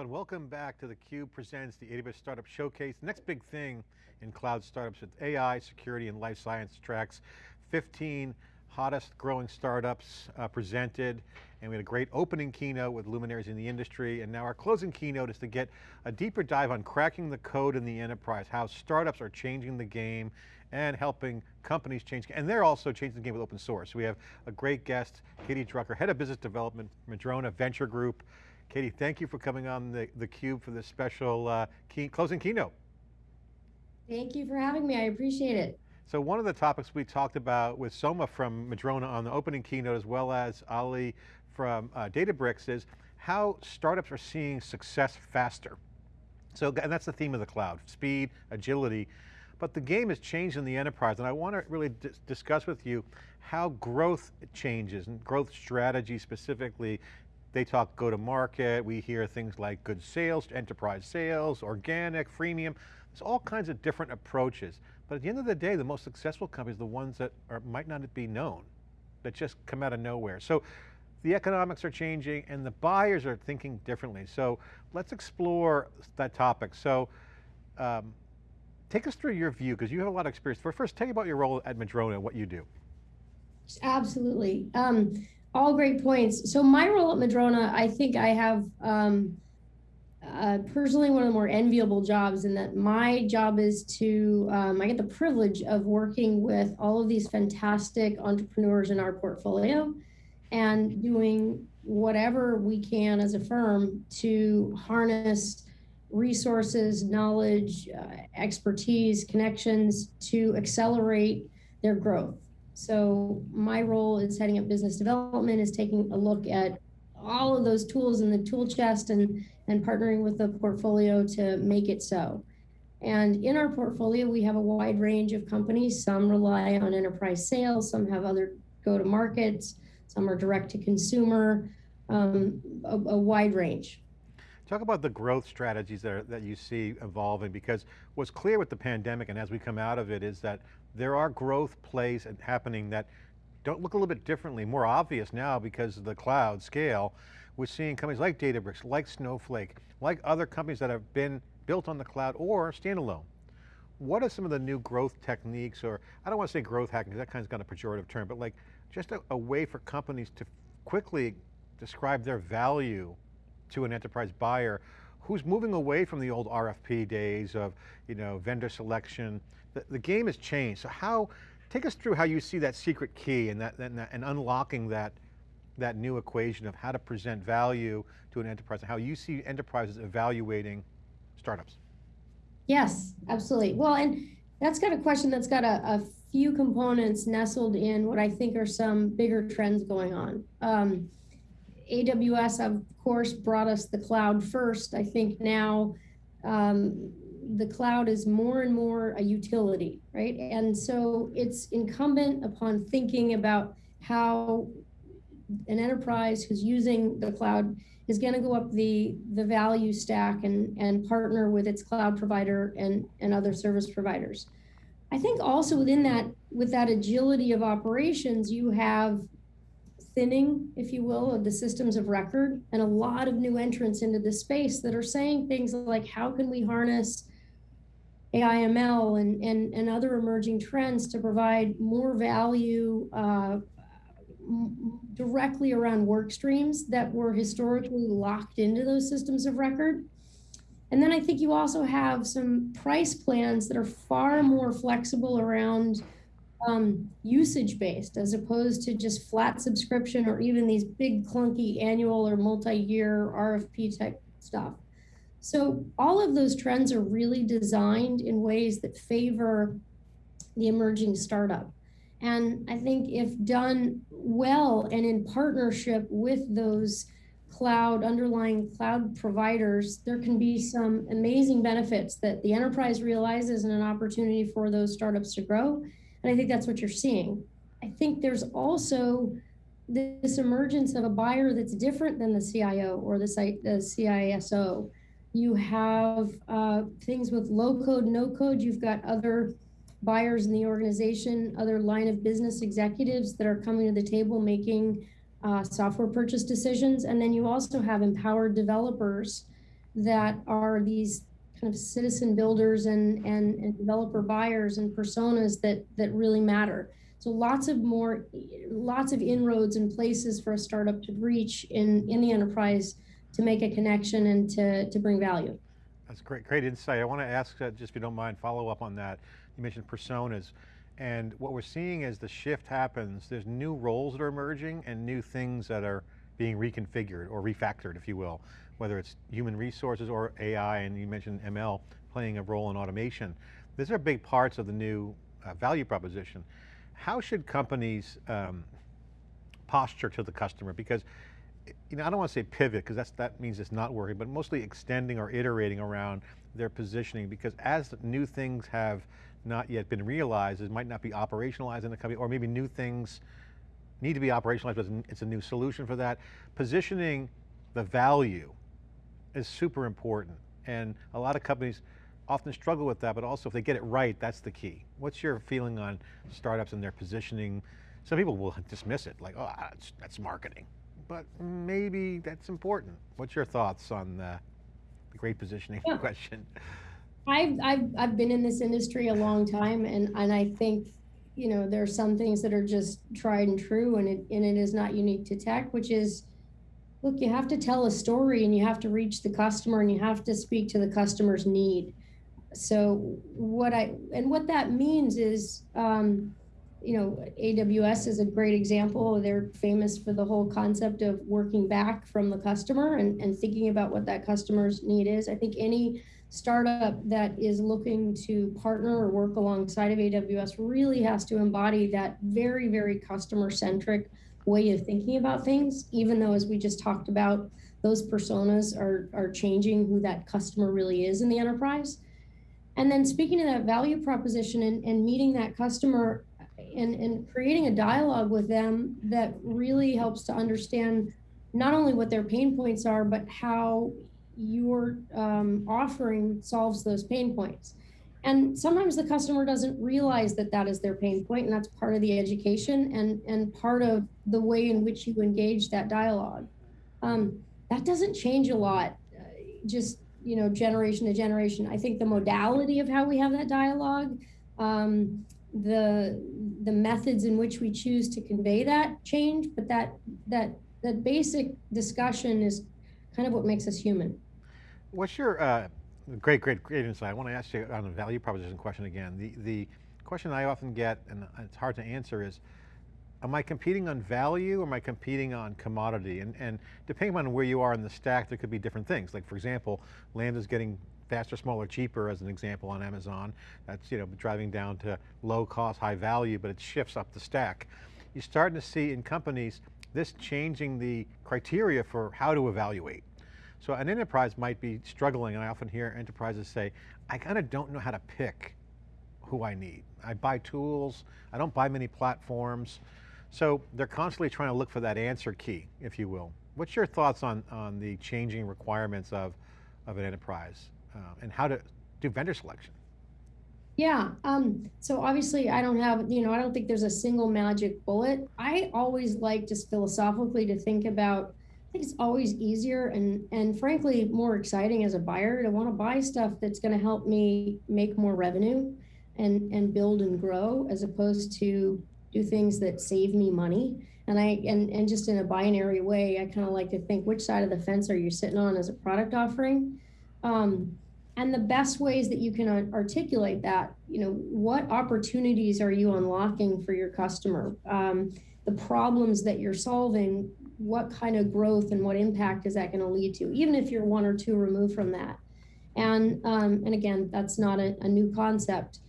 And welcome back to theCUBE presents the AWS Startup Showcase. The next big thing in cloud startups with AI, security, and life science tracks. 15 hottest growing startups uh, presented, and we had a great opening keynote with luminaries in the industry, and now our closing keynote is to get a deeper dive on cracking the code in the enterprise, how startups are changing the game and helping companies change, and they're also changing the game with open source. We have a great guest, Katie Drucker, Head of Business Development, Madrona Venture Group, Katie, thank you for coming on the, the Cube for this special uh, key, closing keynote. Thank you for having me, I appreciate it. So one of the topics we talked about with Soma from Madrona on the opening keynote, as well as Ali from uh, Databricks is how startups are seeing success faster. So, and that's the theme of the cloud, speed, agility, but the game has changed in the enterprise and I want to really discuss with you how growth changes and growth strategy specifically they talk go to market, we hear things like good sales, enterprise sales, organic, freemium. There's all kinds of different approaches. But at the end of the day, the most successful companies are the ones that are, might not be known, that just come out of nowhere. So the economics are changing and the buyers are thinking differently. So let's explore that topic. So um, take us through your view, because you have a lot of experience. First, tell me about your role at Madrona, and what you do. Absolutely. Um, all great points. So my role at Madrona, I think I have um, uh, personally one of the more enviable jobs in that my job is to, um, I get the privilege of working with all of these fantastic entrepreneurs in our portfolio and doing whatever we can as a firm to harness resources, knowledge, uh, expertise, connections to accelerate their growth. So my role is heading up business development, is taking a look at all of those tools in the tool chest and, and partnering with the portfolio to make it so. And in our portfolio, we have a wide range of companies. Some rely on enterprise sales, some have other go-to-markets, some are direct to consumer, um, a, a wide range. Talk about the growth strategies that, are, that you see evolving because what's clear with the pandemic and as we come out of it is that there are growth plays happening that don't look a little bit differently, more obvious now because of the cloud scale. We're seeing companies like Databricks, like Snowflake, like other companies that have been built on the cloud or standalone. What are some of the new growth techniques or, I don't want to say growth hacking because that kind of got a pejorative term, but like just a, a way for companies to quickly describe their value to an enterprise buyer who's moving away from the old RFP days of you know, vendor selection. The, the game has changed. So how, take us through how you see that secret key and, that, and, that, and unlocking that, that new equation of how to present value to an enterprise and how you see enterprises evaluating startups. Yes, absolutely. Well, and that's got a question that's got a, a few components nestled in what I think are some bigger trends going on. Um, AWS, of course, brought us the cloud first. I think now um, the cloud is more and more a utility, right? And so it's incumbent upon thinking about how an enterprise who's using the cloud is going to go up the the value stack and and partner with its cloud provider and and other service providers. I think also within that with that agility of operations, you have thinning, if you will, of the systems of record and a lot of new entrants into the space that are saying things like, how can we harness AIML and, and, and other emerging trends to provide more value uh, directly around work streams that were historically locked into those systems of record. And then I think you also have some price plans that are far more flexible around um, usage based as opposed to just flat subscription or even these big clunky annual or multi-year RFP type stuff. So all of those trends are really designed in ways that favor the emerging startup. And I think if done well and in partnership with those cloud underlying cloud providers, there can be some amazing benefits that the enterprise realizes and an opportunity for those startups to grow and I think that's what you're seeing. I think there's also this emergence of a buyer that's different than the CIO or the, the CISO. You have uh, things with low code, no code. You've got other buyers in the organization, other line of business executives that are coming to the table making uh, software purchase decisions. And then you also have empowered developers that are these kind of citizen builders and, and, and developer buyers and personas that, that really matter. So lots of more, lots of inroads and places for a startup to reach in, in the enterprise to make a connection and to, to bring value. That's great, great insight. I want to ask, uh, just if you don't mind, follow up on that. You mentioned personas. And what we're seeing as the shift happens, there's new roles that are emerging and new things that are being reconfigured or refactored, if you will, whether it's human resources or AI, and you mentioned ML playing a role in automation. These are big parts of the new uh, value proposition. How should companies um, posture to the customer? Because you know, I don't want to say pivot because that means it's not working, but mostly extending or iterating around their positioning because as new things have not yet been realized, it might not be operationalized in the company, or maybe new things need to be operationalized, but it's a new solution for that. Positioning the value is super important. And a lot of companies often struggle with that, but also if they get it right, that's the key. What's your feeling on startups and their positioning? Some people will dismiss it, like, oh, that's marketing. But maybe that's important. What's your thoughts on the, the great positioning yeah. question? I've, I've, I've been in this industry a long time, and, and I think you know, there are some things that are just tried and true and it, and it is not unique to tech, which is, look, you have to tell a story and you have to reach the customer and you have to speak to the customer's need. So what I, and what that means is, um, you know, AWS is a great example. They're famous for the whole concept of working back from the customer and, and thinking about what that customer's need is. I think any startup that is looking to partner or work alongside of AWS really has to embody that very, very customer centric way of thinking about things, even though, as we just talked about, those personas are, are changing who that customer really is in the enterprise. And then speaking to that value proposition and, and meeting that customer and, and creating a dialogue with them that really helps to understand not only what their pain points are, but how your um, offering solves those pain points. And sometimes the customer doesn't realize that that is their pain point, and that's part of the education and, and part of the way in which you engage that dialogue. Um, that doesn't change a lot, uh, just you know, generation to generation. I think the modality of how we have that dialogue, um, the the methods in which we choose to convey that change, but that that that basic discussion is kind of what makes us human. What's your, uh, great, great, great insight. I want to ask you on the value proposition question again. The, the question I often get, and it's hard to answer is, am I competing on value or am I competing on commodity? And, and depending on where you are in the stack, there could be different things. Like for example, land is getting faster, smaller, cheaper as an example on Amazon. That's you know driving down to low cost, high value, but it shifts up the stack. You're starting to see in companies this changing the criteria for how to evaluate. So an enterprise might be struggling, and I often hear enterprises say, I kind of don't know how to pick who I need. I buy tools, I don't buy many platforms. So they're constantly trying to look for that answer key, if you will. What's your thoughts on, on the changing requirements of, of an enterprise uh, and how to do vendor selection? Yeah, um, so obviously I don't have, you know, I don't think there's a single magic bullet. I always like just philosophically to think about I think it's always easier and and frankly more exciting as a buyer to want to buy stuff that's going to help me make more revenue and and build and grow as opposed to do things that save me money and i and and just in a binary way i kind of like to think which side of the fence are you sitting on as a product offering um, and the best ways that you can articulate that you know what opportunities are you unlocking for your customer um, the problems that you're solving what kind of growth and what impact is that going to lead to, even if you're one or two removed from that. And um, and again, that's not a, a new concept.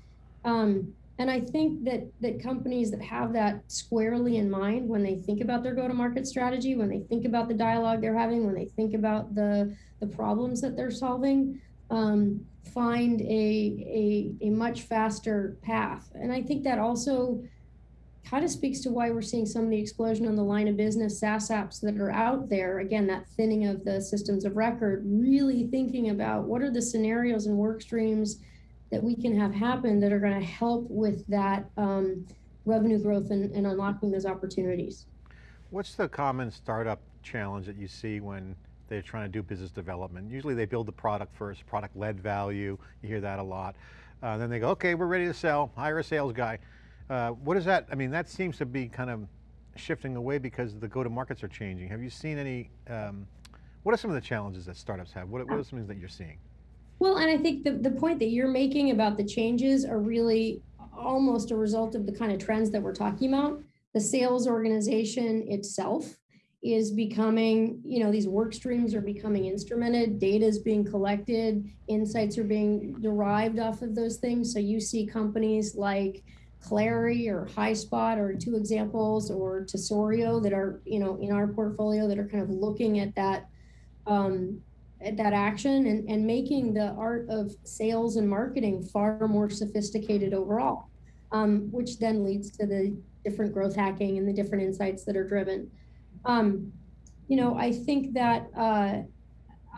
Um, and I think that that companies that have that squarely in mind when they think about their go-to-market strategy, when they think about the dialogue they're having, when they think about the the problems that they're solving, um, find a, a a much faster path. And I think that also kind of speaks to why we're seeing some of the explosion on the line of business SaaS apps that are out there. Again, that thinning of the systems of record, really thinking about what are the scenarios and work streams that we can have happen that are going to help with that um, revenue growth and, and unlocking those opportunities. What's the common startup challenge that you see when they're trying to do business development. Usually they build the product first, product-led value, you hear that a lot. Uh, then they go, okay, we're ready to sell, hire a sales guy. Uh, what is that, I mean, that seems to be kind of shifting away because the go-to-markets are changing. Have you seen any, um, what are some of the challenges that startups have? What, what are some things that you're seeing? Well, and I think the, the point that you're making about the changes are really almost a result of the kind of trends that we're talking about. The sales organization itself is becoming, you know, these work streams are becoming instrumented, data is being collected, insights are being derived off of those things. So you see companies like Clari or HighSpot are two examples, or Tesorio that are, you know, in our portfolio that are kind of looking at that um, that action and, and making the art of sales and marketing far more sophisticated overall, um, which then leads to the different growth hacking and the different insights that are driven. Um, you know, I think that uh,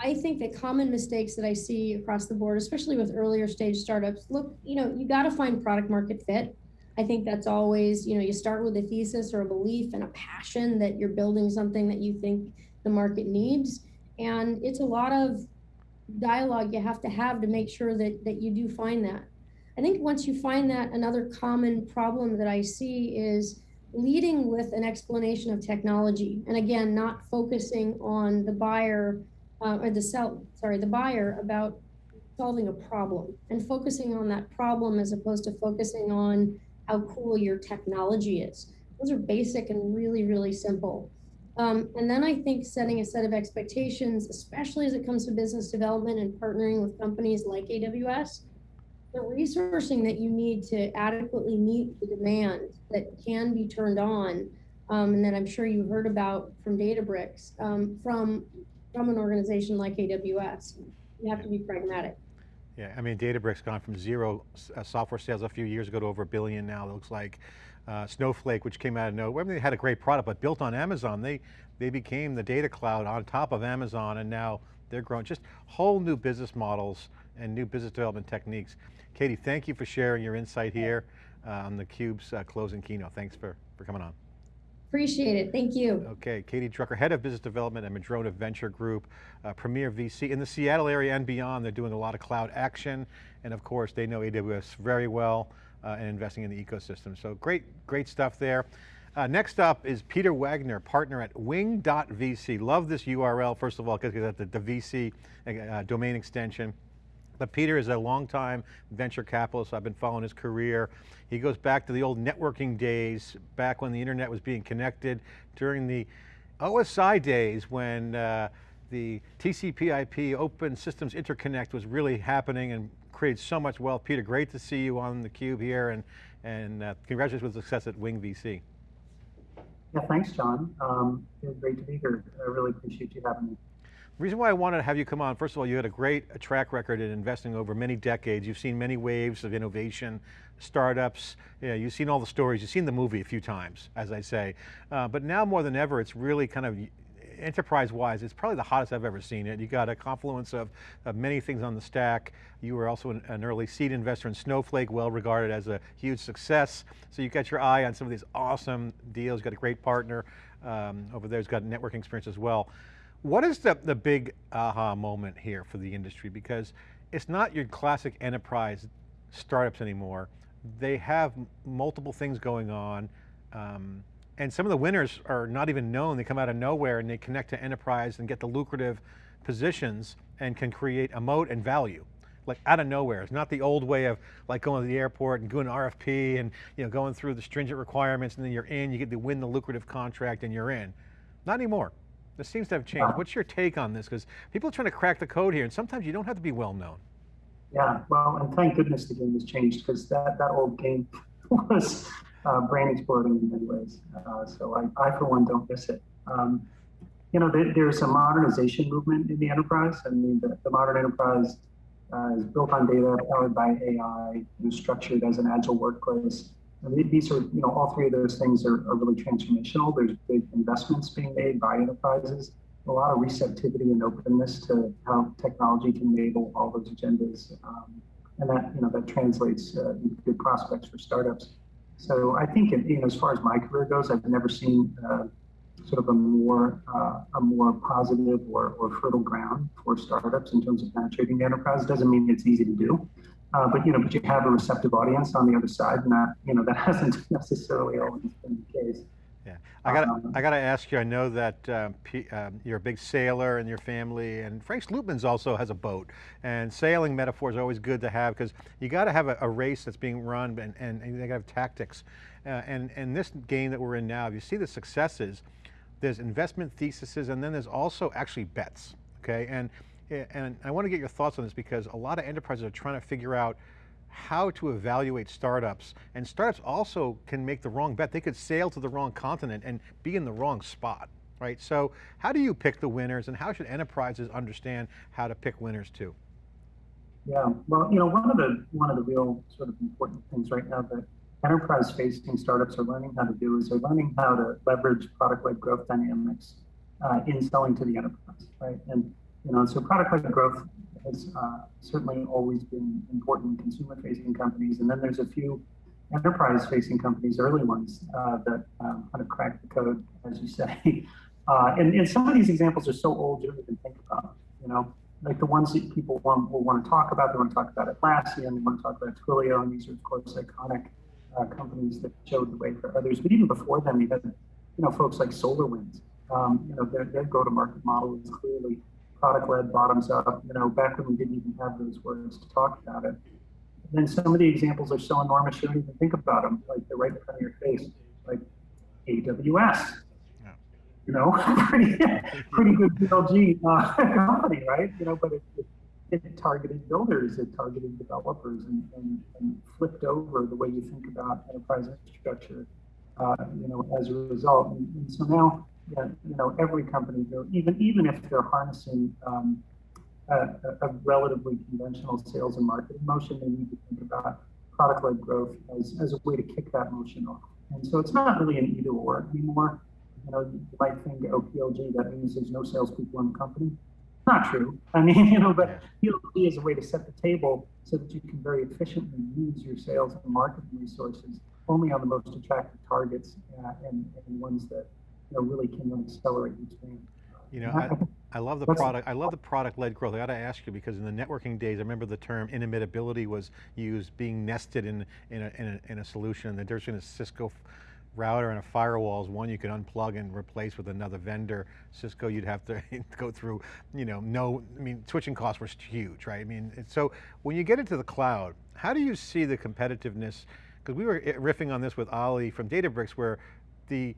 I think that common mistakes that I see across the board, especially with earlier stage startups, look, you know, you got to find product market fit. I think that's always, you know, you start with a thesis or a belief and a passion that you're building something that you think the market needs and it's a lot of dialogue you have to have to make sure that, that you do find that. I think once you find that, another common problem that I see is leading with an explanation of technology. And again, not focusing on the buyer uh, or the sell, sorry, the buyer about solving a problem and focusing on that problem as opposed to focusing on how cool your technology is. Those are basic and really, really simple. Um, and then I think setting a set of expectations, especially as it comes to business development and partnering with companies like AWS, the resourcing that you need to adequately meet the demand that can be turned on, um, and that I'm sure you heard about from Databricks, um, from from an organization like AWS. You have to be pragmatic. Yeah, I mean, Databricks gone from zero software sales a few years ago to over a billion now, it looks like. Uh, Snowflake, which came out of nowhere, I mean, they had a great product, but built on Amazon, they, they became the data cloud on top of Amazon and now they're growing, just whole new business models and new business development techniques. Katie, thank you for sharing your insight here uh, on theCUBE's uh, closing keynote. Thanks for, for coming on. Appreciate it, thank you. Okay, Katie Drucker, Head of Business Development at Madrona Venture Group, uh, Premier VC. In the Seattle area and beyond, they're doing a lot of cloud action, and of course, they know AWS very well uh, and investing in the ecosystem. So great, great stuff there. Uh, next up is Peter Wagner, partner at wing.vc. Love this URL, first of all, because it's the, the VC uh, domain extension. But Peter is a longtime venture capitalist. I've been following his career. He goes back to the old networking days, back when the internet was being connected during the OSI days when uh, the TCP IP Open Systems Interconnect was really happening and created so much wealth. Peter, great to see you on theCUBE here and, and uh, congratulations with success at Wing VC. Yeah, thanks, John. Um, great to be here. I really appreciate you having me. The reason why I wanted to have you come on, first of all, you had a great track record in investing over many decades. You've seen many waves of innovation, startups, you know, you've seen all the stories, you've seen the movie a few times, as I say. Uh, but now more than ever, it's really kind of enterprise-wise, it's probably the hottest I've ever seen it. You got a confluence of, of many things on the stack. You were also an, an, early seed investor in Snowflake, well regarded as a huge success. So you've got your eye on some of these awesome deals, You've got a great partner um, over there who's got networking experience as well. What is the, the big aha moment here for the industry? Because it's not your classic enterprise startups anymore. They have multiple things going on. Um, and some of the winners are not even known. They come out of nowhere and they connect to enterprise and get the lucrative positions and can create a moat and value like out of nowhere. It's not the old way of like going to the airport and doing an RFP and you know going through the stringent requirements and then you're in, you get to win the lucrative contract and you're in. Not anymore. This seems to have changed. What's your take on this? Because people are trying to crack the code here, and sometimes you don't have to be well known. Yeah, well, and thank goodness the game has changed because that, that old game was uh, brain exploding in many ways. Uh, so I, I, for one, don't miss it. Um, you know, there, there's a modernization movement in the enterprise. I mean, the, the modern enterprise uh, is built on data, powered by AI, know, structured as an agile workplace. And these are, you know, all three of those things are, are really transformational. There's big investments being made by enterprises, a lot of receptivity and openness to how technology can enable all those agendas. Um, and that, you know, that translates uh, into good prospects for startups. So I think, you know, as far as my career goes, I've never seen uh, sort of a more uh, a more positive or, or fertile ground for startups in terms of penetrating the enterprise. Doesn't mean it's easy to do, uh, but you know, but you have a receptive audience on the other side, and that you know that hasn't necessarily always been the case. I got Um, I got to ask you. I know that um, P, um, you're a big sailor in your family, and Frank Slootman's also has a boat. And sailing metaphors are always good to have because you got to have a, a race that's being run, and, and, and they got to have tactics. Uh, and and this game that we're in now, if you see the successes, there's investment theses, and then there's also actually bets. Okay, and and I want to get your thoughts on this because a lot of enterprises are trying to figure out how to evaluate startups. And startups also can make the wrong bet. They could sail to the wrong continent and be in the wrong spot, right? So how do you pick the winners and how should enterprises understand how to pick winners too? Yeah, well, you know, one of the one of the real sort of important things right now that enterprise-facing startups are learning how to do is they're learning how to leverage product-led growth dynamics uh, in selling to the enterprise, right? And you know, so product-led growth has uh, certainly always been important in consumer-facing companies, and then there's a few enterprise-facing companies, early ones, uh, that um, kind of cracked the code, as you say. Uh, and, and some of these examples are so old you don't even think about, you know like the ones that people want, will want to talk about. They want to talk about Atlassian, they want to talk about Twilio, and these are of course iconic uh, companies that showed the way for others. But even before them, you had you know folks like SolarWinds. Um, you know their, their go-to-market model is clearly product-led, bottoms up. You know back when we didn't even have those words to talk about it. And then some of the examples are so enormous you don't even think about them. Like they're right in front of your face, like AWS Yeah. you know, pretty, pretty good PLG uh, company, right? You know, but it, it, it, targeted builders, it targeted developers, and, and, and, flipped over the way you think about enterprise infrastructure, uh, you know, as a result. And, and so now, yeah, you know, every company, even even if they're harnessing um, a, a, relatively conventional sales and marketing motion, they need to think about product-led growth as, as a way to kick that motion off. And so it's not really an either or anymore you know, you might think, oh, PLG, that means there's no salespeople in the company. Not true. I mean, you know, but PLG is a way to set the table so that you can very efficiently use your sales and marketing resources only on the most attractive targets uh, and, and ones that you know really can accelerate team. You know, I, I love the product. I love the product-led growth. I got to ask you because in the networking days, I remember the term inimitability was used, being nested in in a, in a, in a solution. The difference between a Cisco router and a firewall is one you can unplug and replace with another vendor. Cisco, you'd have to go through, you know, no, I mean, switching costs were huge, right? I mean, so when you get into the cloud, how do you see the competitiveness? Because we were riffing on this with Ali from Databricks where the,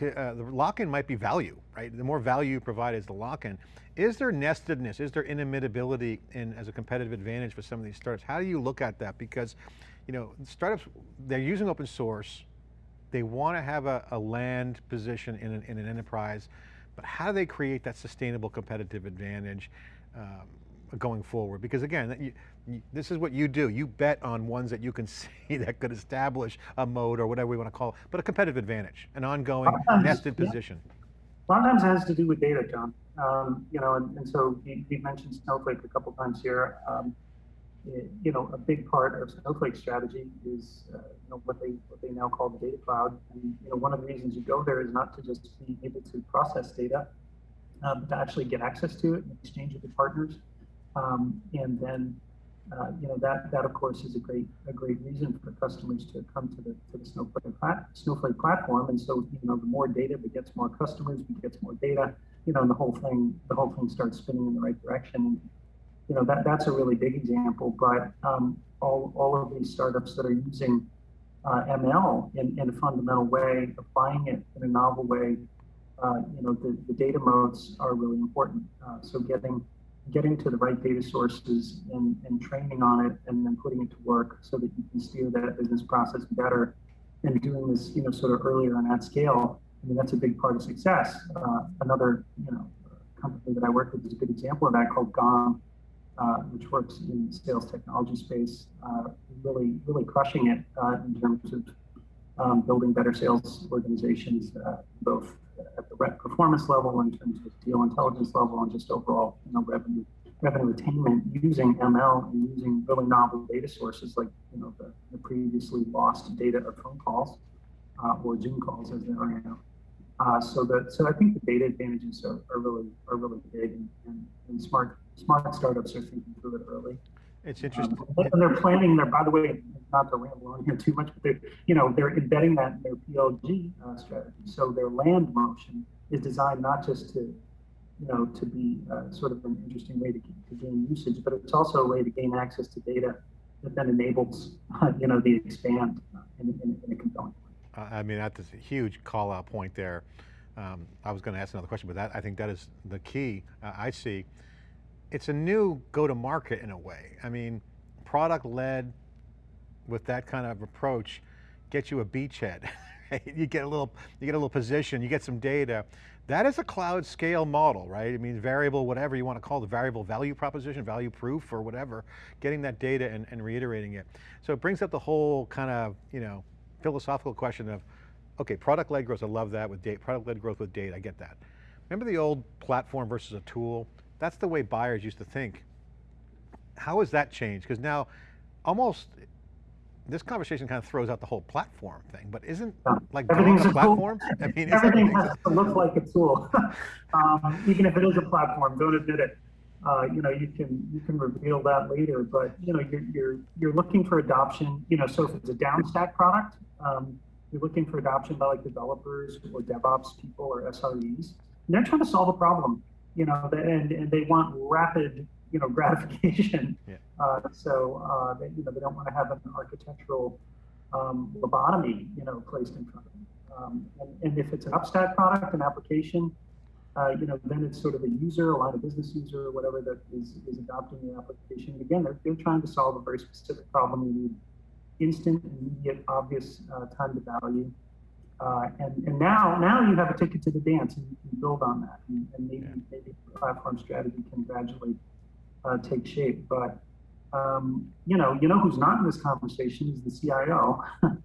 uh, the lock-in might be value, right? The more value you provide is the lock-in. Is there nestedness? Is there inimitability in, as a competitive advantage for some of these startups? How do you look at that? Because, you know, startups, they're using open source, they want to have a, a land position in an, in an, enterprise, but how do they create that sustainable competitive advantage um, going forward? Because again, you, this is what you do. You bet on ones that you can see that could establish a moat or whatever we want to call it, but a competitive advantage, an ongoing Sometimes, nested yeah. position. A lot of times it has to do with data, John. Um, you know, and, and so you, you, mentioned Snowflake a couple times here. Um, you know, a big part of Snowflake's strategy is, uh, you know, what they what they now call the data cloud. And you know, one of the reasons you go there is not to just be able to process data, uh, but to actually get access to it and exchange it with partners. Um, and then, uh, you know, that that of course is a great a great reason for customers to come to the to the Snowflake plat Snowflake platform. And so, you know, the more data begets more customers, begets more data. You know, and the whole thing the whole thing starts spinning in the right direction you know, that, that's a really big example, but um, all, all of these startups that are using uh, ML in, in a fundamental way, applying it in a novel way, uh, you know, the, the data moats are really important. Uh, so getting getting to the right data sources and, and training on it and then putting it to work so that you can steer that business process better and doing this, you know, sort of earlier and at scale. I mean, that's a big part of success. Uh, another, you know, company that I work with is a good example of that called Gong uh, which works in the sales technology space, uh, really, really crushing it uh, in terms of um, building better sales organizations, uh, both at the rep performance level, in terms of deal intelligence level, and just overall, you know, revenue revenue attainment using ML and using really novel data sources like, you know, the, the previously lost data of phone calls uh, or Zoom calls as they are now. Uh, so that so I think the data advantages are, are really are really big, and, and, and smart smart startups are thinking through it early. It's interesting. Um, and they're planning there. By the way, not to ramble on here too much, but they're you know they're embedding that in their PLG uh, strategy. So their land motion is designed not just to you know to be uh, sort of an interesting way to, to gain usage, but it's also a way to gain access to data that then enables uh, you know the expand in, in, in a compelling way. I mean, that's a huge call out point there. Um, I was going to ask another question, but that I think that is the key uh, I see. It's a new go to market in a way. I mean, product led with that kind of approach gets you a beachhead. you get a little, you get a little position, you get some data. That is a cloud scale model, right? I mean, variable, whatever you want to call the variable value proposition, value proof or whatever, getting that data and, and reiterating it. So it brings up the whole kind of, you know, philosophical question of, okay, product-led growth, I love that with data, product-led growth with data, I get that. Remember the old platform versus a tool? That's the way buyers used to think. How has that changed? Because now, almost, this conversation kind of throws out the whole platform thing, but isn't like Everything's a platform? I mean, Everything everything- has to look like a tool, um, even if it is a platform. Don't admit it. Uh, you know, you can you can reveal that later, but you know, you're you're you're looking for adoption. You know, so if it's a downstack product, um, you're looking for adoption by like developers or DevOps people or SREs, and they're trying to solve a problem. You know, and and they want rapid you know gratification. Yeah. Uh, so uh, they, you know they don't want to have an architectural um, lobotomy you know placed in front of them. Um, and, and if it's an upstack product, an application, uh, you know, then it's sort of a user, a line of business user, or whatever that is, is adopting the application. Again, they're, they're trying to solve a very specific problem. You need instant, immediate, obvious uh, time to value. Uh, and, and now, now you have a ticket to the dance, and you can build on that. And, and maybe, Yeah. maybe the platform strategy can gradually uh, take shape. But um, you know, you know who's not in this conversation is the CIO.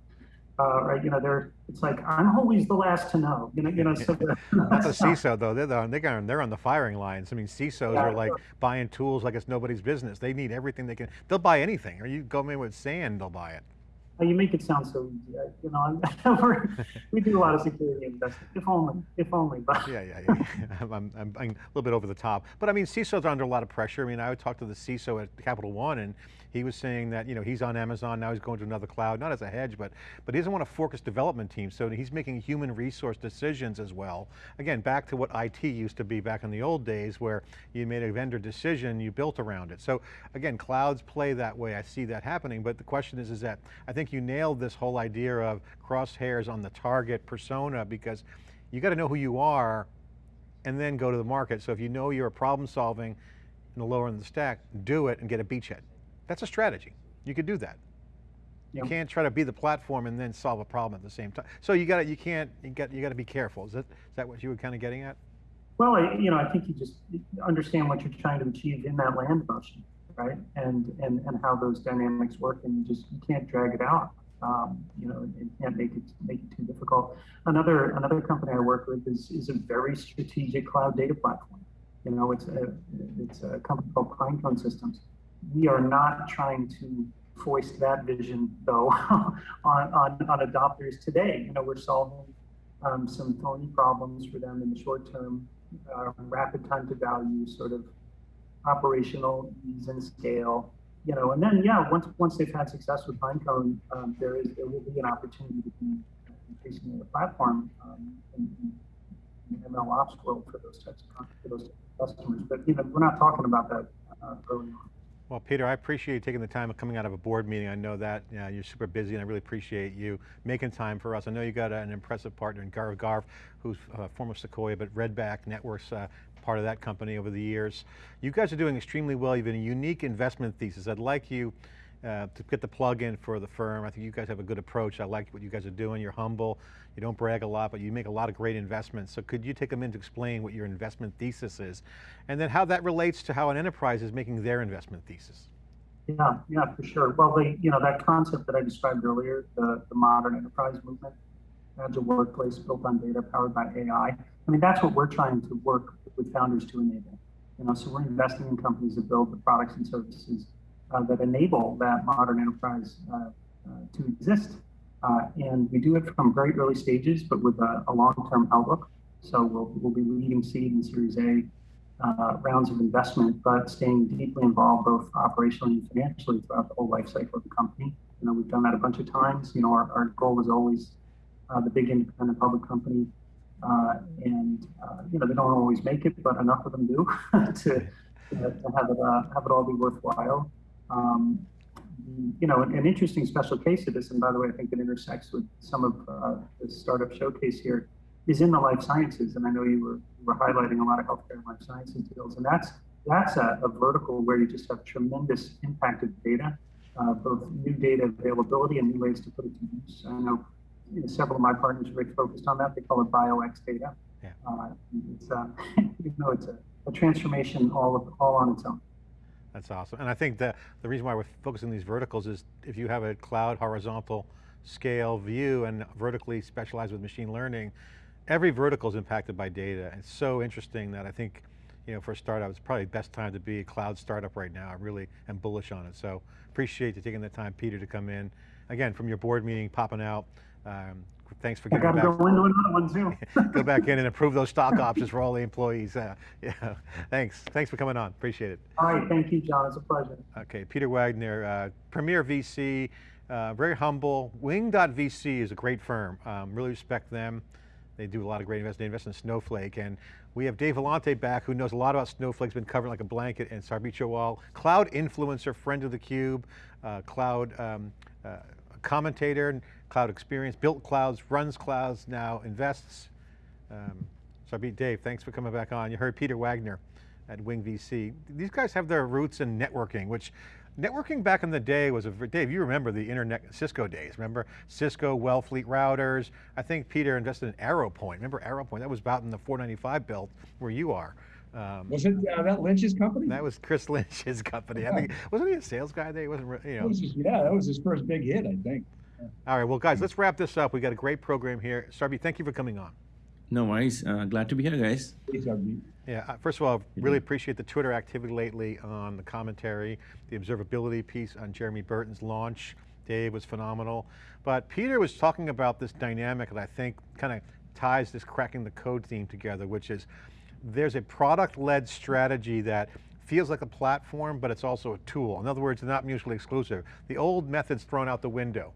Uh, right, you know, they're. It's like I'm always the last to know. You know, you know. So Not the CISO though, they're, the, they're, on, they're on the firing lines. I mean, CISOs Yeah, are like sure. buying tools like it's nobody's business. They need everything they can, they'll buy anything. Or you go in with sand, they'll buy it. You make it sound so easy. I, you know, we're, do a lot of security investing. If only, if only. But Yeah, yeah, yeah. I'm, I'm, I'm I'm a little bit over the top. But I mean, CISOs are under a lot of pressure. I mean, I would talk to the CISO at Capital One and he was saying that, you know, he's on Amazon, now he's going to another cloud, not as a hedge, but, but he doesn't want to fork his development team. So he's making human resource decisions as well. Again, back to what IT used to be back in the old days where you made a vendor decision, you built around it. So again, clouds play that way. I see that happening. But the question is, is that I think you nailed this whole idea of crosshairs on the target persona because you got to know who you are and then go to the market. So if you know you're a problem solving in the lower end of the stack, do it and get a beachhead. That's a strategy. You could do that. You Yeah. can't try to be the platform and then solve a problem at the same time. So you got to, you can't, you got, you got to be careful. Is that, is that what you were kind of getting at? well, I, you know, I think you just understand what you're trying to achieve in that land motion, right? And and and how those dynamics work, and you just you can't drag it out. Um, you know, and can't make it make it too difficult. Another another company I work with is is a very strategic cloud data platform. You know, it's a it's a company called Pinecone Systems. We are not trying to foist that vision though on, on on adopters today. You know, we're solving um, some thorny problems for them in the short term, uh, rapid time to value, sort of operational ease and scale. You know, and then yeah, once once they've had success with Pinecone, um, there is there will be an opportunity to be increasingly a platform um, in, in the ML ops world for those types of for those customers. But you know, we're not talking about that uh, early on. Well, Peter, I appreciate you taking the time of coming out of a board meeting. I know that you you're super busy and I really appreciate you making time for us. I know you got an impressive partner in Gaurav Garg, who's uh, former Sequoia, but Redback Networks, uh, part of that company over the years. You guys are doing extremely well. You have been a unique investment thesis. I'd like you uh, to get the plug in for the firm. I think you guys have a good approach. I like what you guys are doing. You're humble. You don't brag a lot, but you make a lot of great investments. So could you take a minute to explain what your investment thesis is, and then how that relates to how an enterprise is making their investment thesis? Yeah, yeah, for sure. Well, the you know that concept that I described earlier, the the modern enterprise movement, agile workplace built on data, powered by AI. I mean, that's what we're trying to work with founders to enable. You know, so we're investing in companies that build the products and services that enable that modern enterprise uh, uh, to exist. Uh, and we do it from very early stages, but with a, a long-term outlook. So we'll, we'll be leading seed and Series A uh, rounds of investment, but staying deeply involved both operationally and financially throughout the whole life cycle of the company. You know, we've done that a bunch of times. You know, our, our goal is always uh, the big independent public company. Uh, and, uh, you know, they don't always make it, but enough of them do to, to have it, uh, have it all be worthwhile. Um, you know, an, interesting special case of this, and by the way, I think it intersects with some of uh, the startup showcase here, is in the life sciences. And I know you were, you were highlighting a lot of healthcare and life sciences deals, and that's that's a, a vertical where you just have tremendous impact of data, uh, both new data availability and new ways to put it to use. I know, you know several of my partners are very focused on that. They call it BioX data. Yeah. Uh, it's uh, you know it's a, a transformation all of, all on its own. That's awesome. And I think the, the reason why we're focusing these verticals is if you have a cloud horizontal scale view and vertically specialized with machine learning, every vertical is impacted by data. It's so interesting that I think, you know, for a startup, it's probably the best time to be a cloud startup right now. I really am bullish on it. So appreciate you taking the time, Peter, to come in. Again, from your board meeting, popping out. Um, thanks for I getting back. go into another one too. go back in and approve those stock options for all the employees. Uh, yeah, thanks. Thanks for coming on. Appreciate it. All right, thank you, John. It's a pleasure. Okay, Peter Wagner, uh, Premier VC, uh, very humble. Wing.vc is a great firm. Um, really respect them. They do a lot of great investment. They invest in Snowflake. And we have Dave Vellante back who knows a lot about Snowflake, has been covering like a blanket, and Sarbjeet Johal, cloud influencer, friend of theCUBE, uh, cloud um, uh, commentator, cloud experience, built clouds, runs clouds, now invests. Um, Sarbjeet, Dave, thanks for coming back on. You heard Peter Wagner at Wing VC. These guys have their roots in networking, which networking back in the day was a, Dave, you remember the internet, Cisco days, remember? Cisco, Wellfleet routers. I think Peter invested in ArrowPoint. Remember ArrowPoint? That was about in the 495 belt where you are. Um, was it uh, that Lynch's company? That was Chris Lynch's company. Yeah. I think wasn't he a sales guy there? He wasn't, you know. Was his, yeah, that was his first big hit, I think. Yeah. All right, well, guys, let's wrap this up. We got a great program here. Sarby, thank you for coming on. No worries. Uh, glad to be here, guys. Yeah, uh, first of all, really appreciate the Twitter activity lately on the commentary, the observability piece on Jeremy Burton's launch. Dave was phenomenal. But Peter was talking about this dynamic that I think kind of ties this cracking the code theme together, which is there's a product-led strategy that feels like a platform, but it's also a tool. In other words, they're not mutually exclusive. The old method's thrown out the window.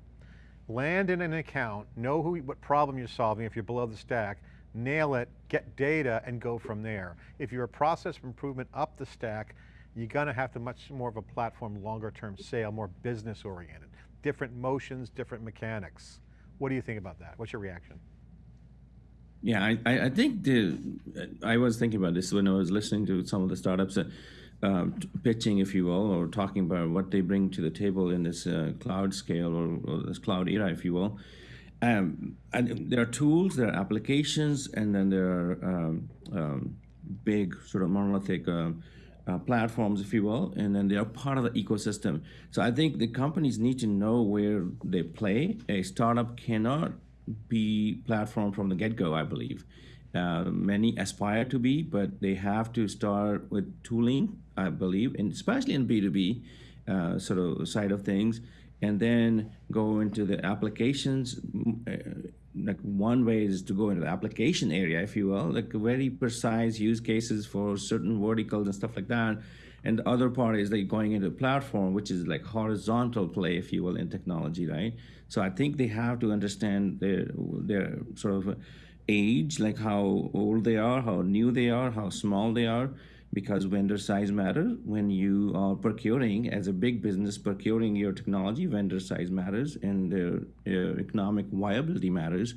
Land in an account, know who, what problem you're solving if you're below the stack, nail it, get data, and go from there. If you're a process improvement up the stack, you're going to have to much more of a platform, longer term sale, more business oriented. Different motions, different mechanics. What do you think about that? What's your reaction? Yeah, I, I think the, I was thinking about this when I was listening to some of the startups. Uh, pitching, if you will, or talking about what they bring to the table in this uh, cloud scale or, or, this cloud era, if you will. Um, and there are tools, there are applications, and then there are um, um, big sort of monolithic uh, uh, platforms, if you will, and then they are part of the ecosystem. So I think the companies need to know where they play. A startup cannot be platform from the get-go, I believe. Uh, many aspire to be, but they have to start with tooling, I believe, and especially in B2B uh, sort of side of things, and then go into the applications. Uh, like one way is to go into the application area, if you will, like very precise use cases for certain verticals and stuff like that. And the other part is like going into the platform, which is like horizontal play, if you will, in technology, right? So I think they have to understand their their sort of age, like how old they are, how new they are, how small they are, because vendor size matters. When you are procuring, as a big business, procuring your technology, vendor size matters, and their, economic viability matters,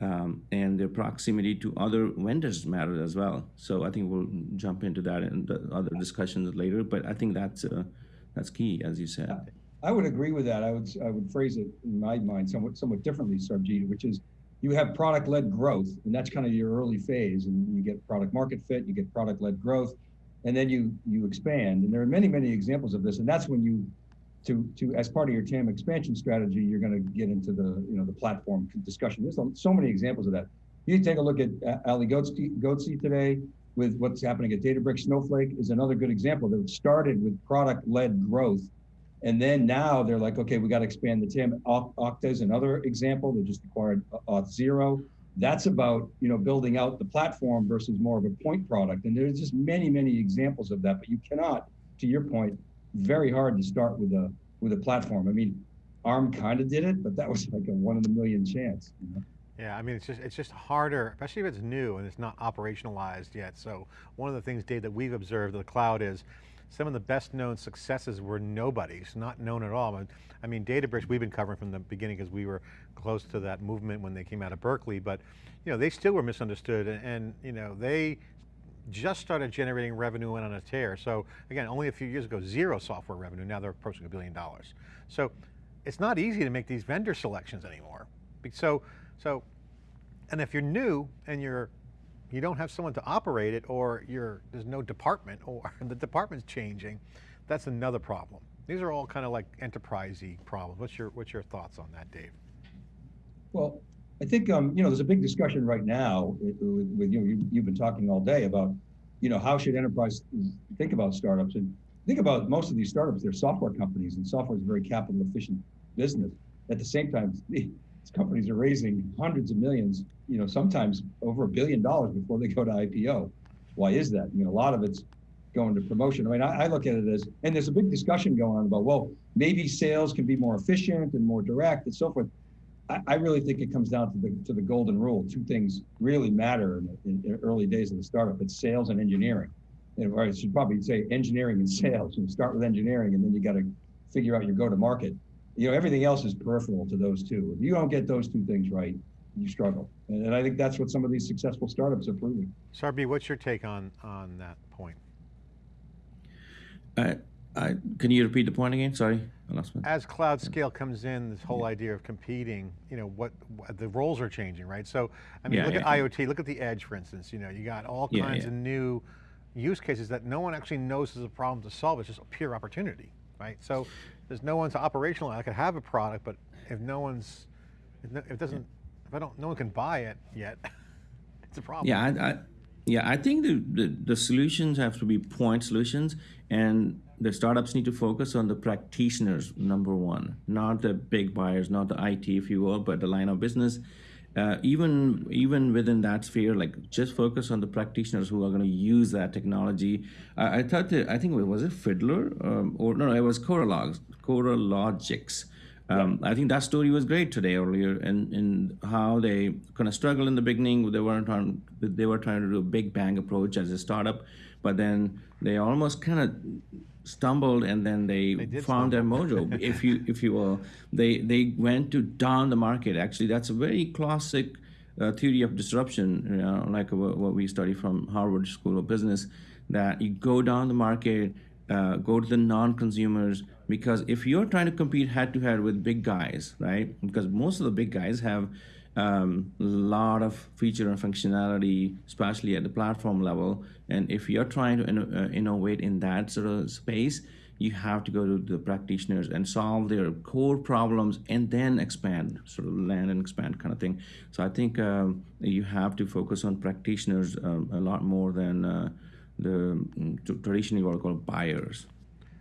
um, and their proximity to other vendors matters as well. So I think we'll jump into that in the other discussions later, but I think that's uh, that's key, as you said. I would agree with that. I would I would phrase it in my mind somewhat somewhat differently, Sarbjeet, which is you have product-led growth, and that's kind of your early phase, and you get product market fit, you get product-led growth, and then you you expand. And there are many many examples of this, and that's when you to to as part of your TAM expansion strategy, you're going to get into the you know the platform discussion. There's so many examples of that. You take a look at uh, Ali Ghodsi today with what's happening at Databricks. Snowflake is another good example that started with product-led growth And then now they're like, okay, we got to expand the TAM. Okta is another example. They just acquired Auth0. That's about you know building out the platform versus more of a point product. And there's just many many examples of that. But you cannot, to your point, very hard to start with a with a platform. I mean, ARM kind of did it, but that was like a one in a million chance. You know? Yeah, I mean, it's just, it's just harder, especially if it's new and it's not operationalized yet. So one of the things, Dave, that we've observed in the cloud is some of the best known successes were nobodies, not known at all. I mean, Databricks we've been covering from the beginning because we were close to that movement when they came out of Berkeley, but you know, they still were misunderstood and, and you know, they just started generating revenue and on a tear. So again, only a few years ago, zero software revenue, now they're approaching a billion dollars. So it's not easy to make these vendor selections anymore. So, so, and if you're new and you're, you don't have someone to operate it or you're, there's no department or the department's changing, that's another problem. These are all kind of like enterprisey problems. What's your, what's your thoughts on that, Dave? Well, I think um, you know there's a big discussion right now with, with with, you know you, you've been talking all day about you know how should enterprise think about startups and think about most of these startups they're software companies and software is a very capital efficient business. At the same time, these companies are raising hundreds of millions, you know, sometimes over a billion dollars before they go to IPO. Why is that? I mean, a lot of it's going to promotion. I mean, I, I look at it as, and there's a big discussion going on about, well, maybe sales can be more efficient and more direct and so forth. I, I really think it comes down to the to the golden rule. Two things really matter in, in, in early days of the startup. It's sales and engineering. And, I should probably say engineering and sales. You start with engineering, and then you got to figure out your go-to-market. You know, everything else is peripheral to those two. If you don't get those two things right, you struggle. And, and I think that's what some of these successful startups are proving. Sarbi, what's your take on, on that point? I, I, can you repeat the point again? Sorry, I lost my. As cloud scale comes in, this whole idea of competing, you know, what, what the roles are changing, right? So, I mean, Yeah, look yeah. at IoT, look at the edge, for instance, you know, you got all Yeah, kinds yeah. of new use cases that no one actually knows is a problem to solve, it's just a pure opportunity, right? So, there's no one to operationalize, I could have a product, but if no one's, if, no, if it doesn't, if I don't, no one can buy it yet, it's a problem. Yeah, I, I, yeah, I think the, the, the solutions have to be point solutions, and the startups need to focus on the practitioners, number one, not the big buyers, not the IT, if you will, but the line of business. Uh, even even within that sphere, like just focus on the practitioners who are going to use that technology. I, I thought that I think it was it Fiddler um, or no, it was Coralogs, Coralogix. Um, I think that story was great today earlier, and in how they kind of struggled in the beginning. They weren't on, they were trying to do a big bang approach as a startup, but then they almost kind of stumbled, and then they, did found their mojo, if you if you will. They they went to down the market. Actually, that's a very classic uh, theory of disruption, you know, like what, what we study from Harvard School of Business. That you go down the market, uh, go to the non-consumers because if you're trying to compete head to head with big guys, right? Because most of the big guys have um, a lot of feature and functionality, especially at the platform level. And if you're trying to uh, innovate in that sort of space, you have to go to the practitioners and solve their core problems and then expand, sort of land and expand kind of thing. So I think um, you have to focus on practitioners um, a lot more than uh, the mm, traditionally what we call buyers.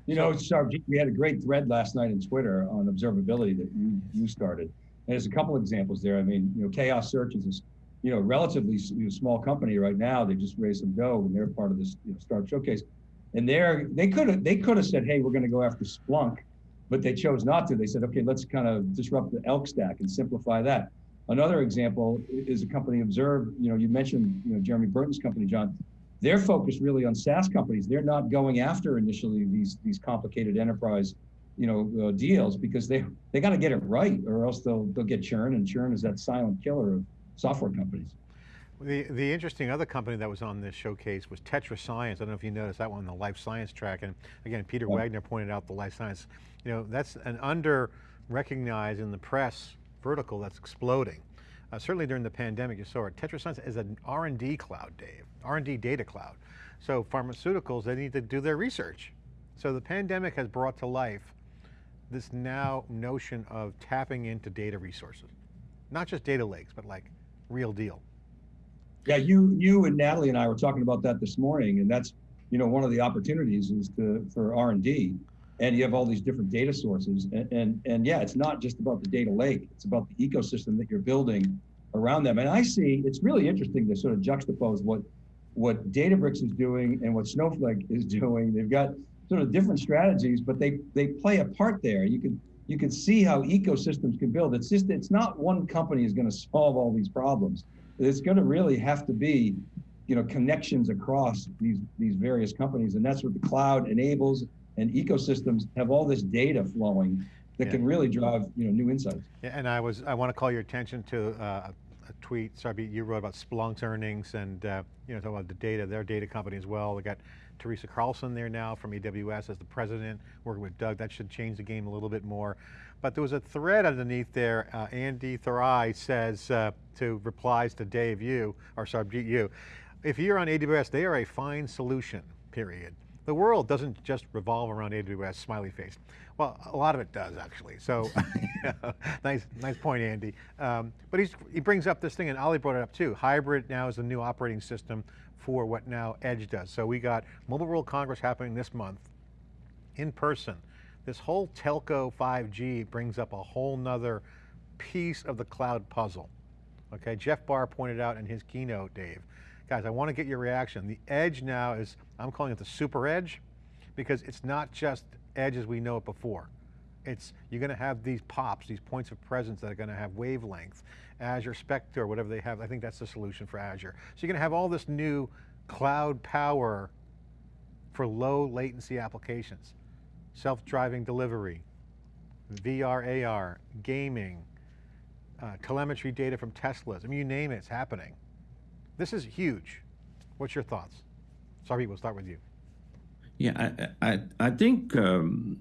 You know, Sarb, we had a great thread last night in Twitter on observability that you, you started. And there's a couple examples there. I mean, you know, Chaos Search is this, you know, relatively you know, small company right now. They just raised some dough and they're part of this you know, startup showcase. And they're they could have they could have said, hey, we're going to go after Splunk, but they chose not to. They said, okay, let's kind of disrupt the elk stack and simplify that. Another example is a company Observe. You know, you mentioned you know Jeremy Burton's company, John they're focused really on SaaS companies. They're not going after initially these these complicated enterprise, you know, uh, deals because they they got to get it right, or else they'll they'll get churn, and churn is that silent killer of software companies. The, the interesting other company that was on this showcase was Tetra Science. I don't know if you noticed that one on the life science track. And again, Peter Yeah. Wagner pointed out the life science. You know, that's an under recognized in the press vertical that's exploding. Uh, certainly during the pandemic, you saw it. Tetra Science is an R&D cloud, Dave, R&D data cloud. So pharmaceuticals, they need to do their research. So the pandemic has brought to life this now notion of tapping into data resources. Not just data lakes, but like real deal. Yeah, you you and Natalie and I were talking about that this morning, and that's you know one of the opportunities is to for R and D, and you have all these different data sources. And, and, and yeah, it's not just about the data lake, it's about the ecosystem that you're building around them. And I see it's really interesting to sort of juxtapose what what Databricks is doing and what Snowflake is doing. They've got sort of different strategies, but they they play a part there. You can you can see how ecosystems can build. It's just it's not one company is going to solve all these problems. It's going to really have to be, you know, connections across these these various companies, and that's what the cloud enables. And ecosystems have all this data flowing that Yeah. can really drive you know new insights. Yeah, and I was, I want to call your attention to uh, a tweet, sorry, you wrote about Splunk's earnings and, uh, you know, talking about the data, their data company as well. They got Teresa Carlson there now from AWS as the president, working with Doug. That should change the game a little bit more. But there was a thread underneath there. Uh, Andy Thurai says uh, to replies to Dave you, or Sarbjeet you, if you're on AWS, they are a fine solution, period. The world doesn't just revolve around AWS, smiley face. Well, a lot of it does actually. So, nice, nice point, Andy. Um, but he's, he brings up this thing, and Ali brought it up too. Hybrid now is the new operating system for what now Edge does. So we got Mobile World Congress happening this month in person. This whole telco 5G brings up a whole nother piece of the cloud puzzle. Okay, Jeff Barr pointed out in his keynote, Dave. Guys, I want to get your reaction. The edge now is, I'm calling it the super edge, because it's not just edge as we know it before. It's, you're going to have these pops, these points of presence that are going to have wavelength. Azure Spectre, whatever they have, I think that's the solution for Azure. So you're going to have all this new cloud power for low latency applications. Self-driving delivery, VR, AR, gaming, uh, telemetry data from Teslas. I mean, you name it, it's happening. This is huge. What's your thoughts? Sorry, we'll start with you. Yeah, I, I, I think um,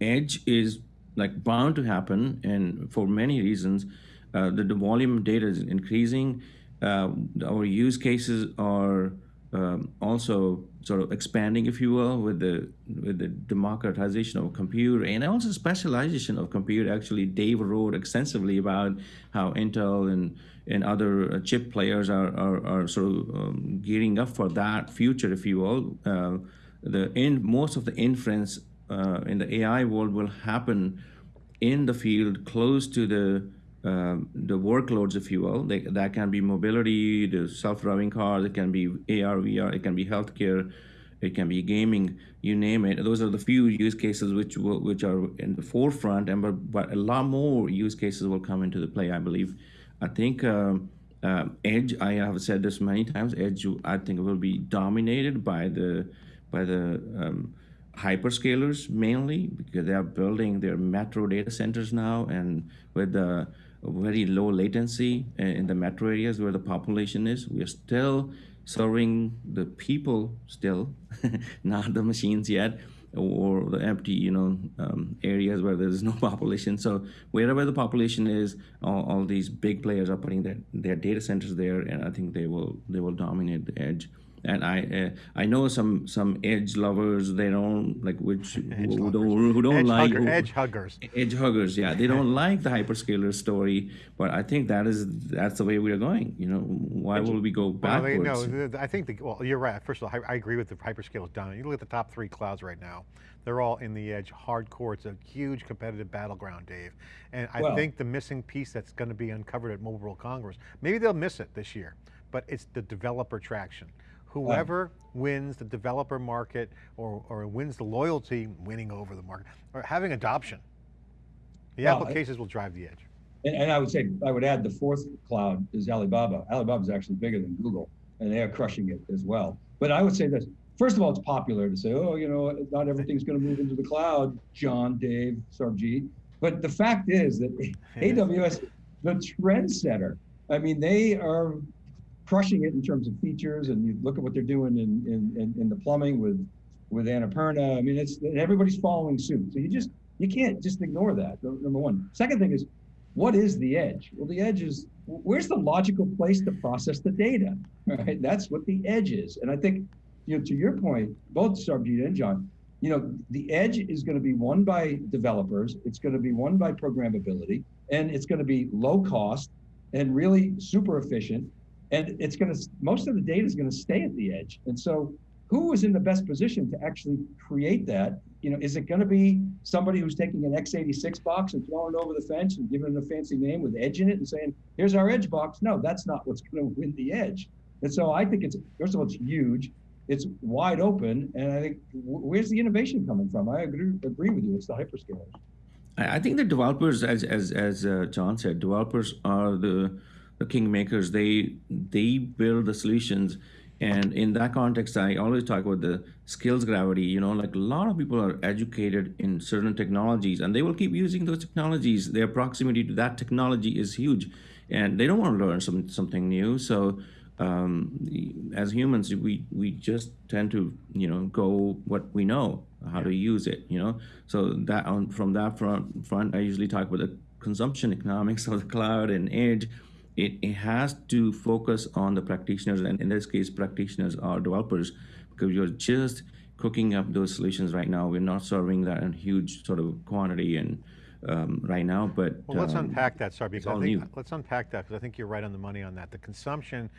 edge is like bound to happen, and for many reasons, uh, the, the volume of data is increasing. Uh, our use cases are um, also sort of expanding, if you will, with the with the democratization of computer and also specialization of computer. Actually, Dave wrote extensively about how Intel and and other uh, chip players are are, are sort of um, gearing up for that future, if you will. Uh, the most of the inference uh, in the AI world will happen in the field close to the um, the workloads, if you will. They, that can be mobility, the self-driving cars. It can be AR, VR. It can be healthcare. It can be gaming. You name it. Those are the few use cases which will, which are in the forefront, and but, but a lot more use cases will come into the play. I believe. I think. Um, um, Edge, I have said this many times. Edge, I think, will be dominated by the by the um, hyperscalers mainly because they are building their metro data centers now, and with the very low latency in the metro areas where the population is, we are still serving the people still, not the machines yet or the empty, you know, um, areas where there's no population. So wherever the population is, all, all these big players are putting their, their data centers there, and I think they will they will dominate the edge. And I uh, I know some some edge lovers they don't like which who, don't who don't edge like hugger- who- edge huggers. edge huggers yeah they don't like the hyperscaler story but i think that is that's the way we are going you know why will we go Well, backwards no, I think, the, well, you're right. First of all, I, I agree with the hyperscalers down. You look at the top three clouds right now, they're all in the edge, hardcore. It's a huge competitive battleground, Dave. And I Well- think the missing piece that's going to be uncovered at Mobile World Congress, maybe they'll miss it this year, but it's the developer traction. Whoever um, wins the developer market or, or wins the loyalty, winning over the market, or having adoption, the Well, will drive the edge. And, and I would say, I would add the fourth cloud is Alibaba. Alibaba is actually bigger than Google, and they are crushing it as well. But I would say this: first of all, it's popular to say, oh, you know, not everything's going to move into the cloud. John, Dave, Sarbjeet. But the fact is that AWS, the trendsetter. I mean, they are crushing it in terms of features, and you look at what they're doing in in, in, in the plumbing with with Annapurna. I mean, it's everybody's following suit. So you just you can't just ignore that. Number one. Second thing is what is the edge? Well, the edge is where's the logical place to process the data, right? That's what the edge is. And I think, you know, to your point, both Sarbjeet and John, you know, the edge is going to be won by developers. It's going to be won by programmability, and it's going to be low cost and really super efficient. And it's going to most of the data is going to stay at the edge. And so, who is in the best position to actually create that? You know, is it going to be somebody who's taking an x86 box and throwing it over the fence and giving it a fancy name with edge in it and saying, here's our edge box? No, that's not what's going to win the edge. And so I think it's, first of all, it's huge. It's wide open. And I think, where's the innovation coming from? I agree, agree with you. It's the hyperscalers. I think the developers, as as as uh, John said, developers are the the kingmakers. They they build the solutions, and in that context, I always talk about the skills gravity. You know, like a lot of people are educated in certain technologies, and they will keep using those technologies. Their proximity to that technology is huge, and they don't want to learn some something new. So. Um, as humans, we we just tend to you know go what we know, how to use it. You know, so that on from that front, front I usually talk about the consumption economics of the cloud and edge. It, it has to focus on the practitioners, and in this case, practitioners are developers, because you're just cooking up those solutions right now. We're not serving that in huge sort of quantity and um, right now, but Well, let's um, unpack that, sorry, because I all think, new. let's unpack that, because I think you're right on the money on that. The consumption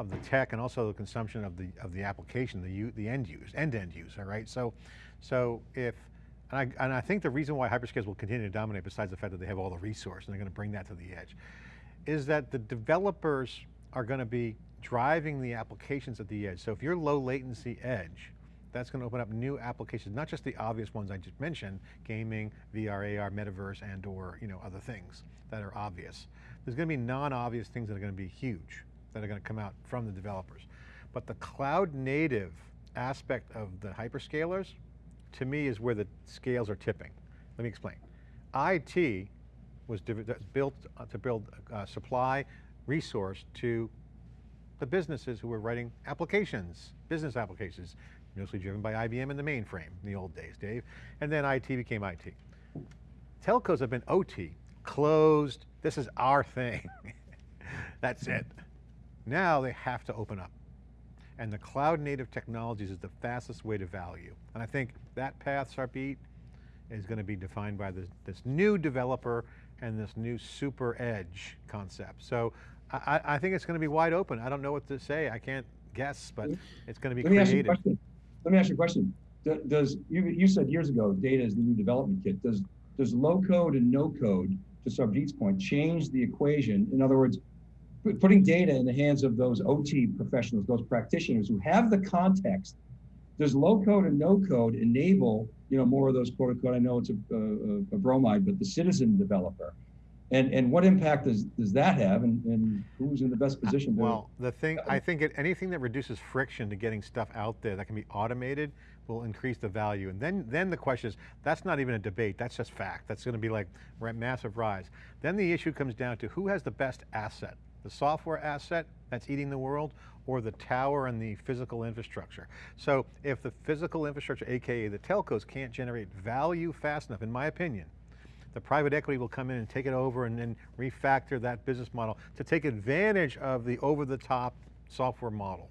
of the tech and also the consumption of the, of the application, the, u- the end use, end-to-end user, right? So, so if, and I, and I think the reason why hyperscalers will continue to dominate, besides the fact that they have all the resource and they're going to bring that to the edge, is that the developers are going to be driving the applications at the edge. So if you're low latency edge, that's going to open up new applications, not just the obvious ones I just mentioned, gaming, VR, AR, metaverse, and or you know other things that are obvious. There's going to be non-obvious things that are going to be huge that are going to come out from the developers. But the cloud native aspect of the hyperscalers, to me, is where the scales are tipping. Let me explain. IT was built uh, to build uh, supply resource to the businesses who were writing applications, business applications, mostly driven by IBM and the mainframe in the old days, Dave. And then IT became IT. Telcos have been OT, closed, this is our thing. That's it. Now they have to open up. And the cloud native technologies is the fastest way to value. And I think that path, Sarbjeet, is going to be defined by this, this new developer and this new super edge concept. So I, I I think it's going to be wide open. I don't know what to say. I can't guess, but it's going to be Let me ask you a creative. question. Let me ask you a question. Does, you, you said years ago, data is the new development kit. Does, does low code and no code, to Sarbjeet's point, change the equation? In other words, putting data in the hands of those OT professionals, those practitioners who have the context, does low code and no code enable, you know, more of those quote unquote, I know it's a, a, a bromide, but the citizen developer? And, and what impact does, does that have and, and who's in the best uh, position to? Well, the thing, I think it, anything that reduces friction to getting stuff out there that can be automated will increase the value. And then, then the question is, that's not even a debate, that's just fact. That's going to be like massive rise. Then the issue comes down to who has the best asset? The software asset that's eating the world or the tower and the physical infrastructure? So if the physical infrastructure, AKA the telcos, can't generate value fast enough, in my opinion, the private equity will come in and take it over and then refactor that business model to take advantage of the over-the-top software model.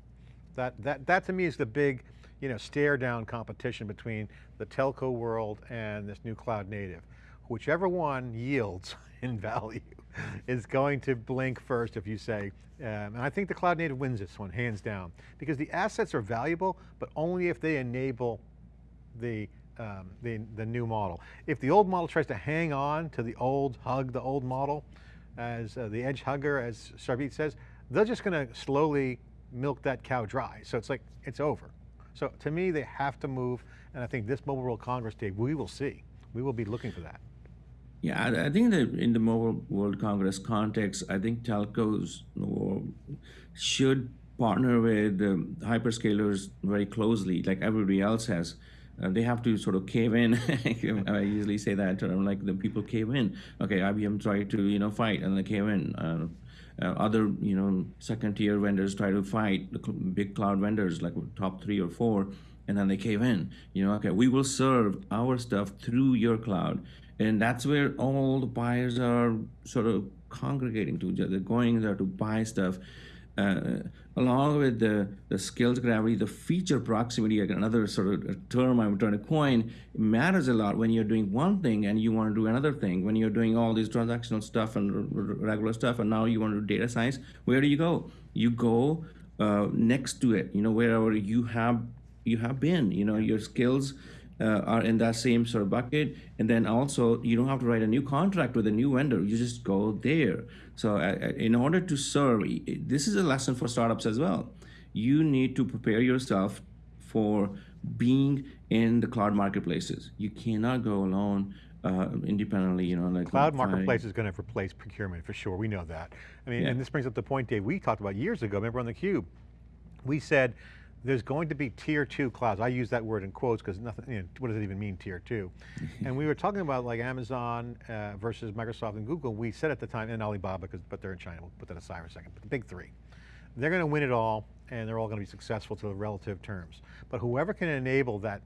That, that, that to me is the big, you know, stare down competition between the telco world and this new cloud native. Whichever one yields in value is going to blink first if you say, um, and I think the cloud native wins this one, hands down, because the assets are valuable, but only if they enable the, um, the, the new model. If the old model tries to hang on to the old, hug the old model, as uh, the edge hugger, as Sarbjeet says, they're just going to slowly milk that cow dry. So it's like, it's over. So to me, they have to move, and I think this Mobile World Congress Day, we will see. We will be looking for that. Yeah, I, I think that in the Mobile World Congress context, I think telcos should partner with um, hyperscalers very closely, like everybody else has. Uh, they have to sort of cave in. I usually say that term, like the people cave in. Okay, IBM tried to you know fight and they cave in. Uh, uh, other you know second tier vendors try to fight the big cloud vendors like top three or four, and then they cave in. You know, okay, we will serve our stuff through your cloud, and that's where all the buyers are sort of congregating to. They're going there to buy stuff. Uh, along with the, the skills gravity, the feature proximity, another sort of term I'm trying to coin, matters a lot when you're doing one thing and you want to do another thing. When you're doing all this transactional stuff and regular stuff, and now you want to do data science, where do you go? You go uh, next to it, you know, wherever you have you have been. You know, your skills are in that same sort of bucket, and then also you don't have to write a new contract with a new vendor. You just go there. So, uh, uh, in order to serve, this is a lesson for startups as well. You need to prepare yourself for being in the cloud marketplaces. You cannot go alone uh, independently, you know, like Cloud marketplace is going to replace procurement for sure, we know that. I mean, Yeah. and this brings up the point, Dave, we talked about years ago, remember on the Cube, we said there's going to be tier two clouds. I use that word in quotes because nothing, you know, what does it even mean tier two? and we were talking about like Amazon uh, versus Microsoft and Google. We said at the time, and Alibaba, because but they're in China, we'll put that aside for a second, but the big three. They're going to win it all and they're all going to be successful to the relative terms. But whoever can enable that